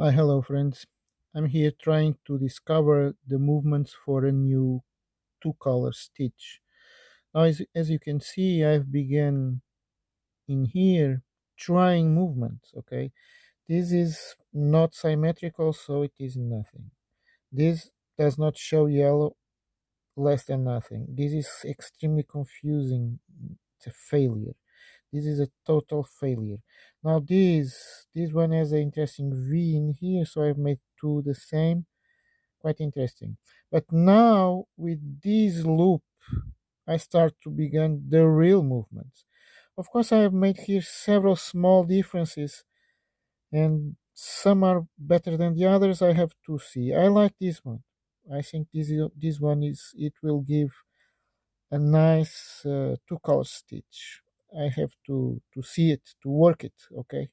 Hi, hello friends. I'm here trying to discover the movements for a new two color stitch. Now, as, as you can see, I've begun in here trying movements, okay? This is not symmetrical, so it is nothing. This does not show yellow, less than nothing. This is extremely confusing. It's a failure. This is a total failure. Now this this one has an interesting V in here, so I've made two the same. Quite interesting. But now with this loop, I start to begin the real movements. Of course, I have made here several small differences, and some are better than the others. I have to see. I like this one. I think this is, this one is it will give a nice uh, two color stitch. I have to to see it to work it. Okay.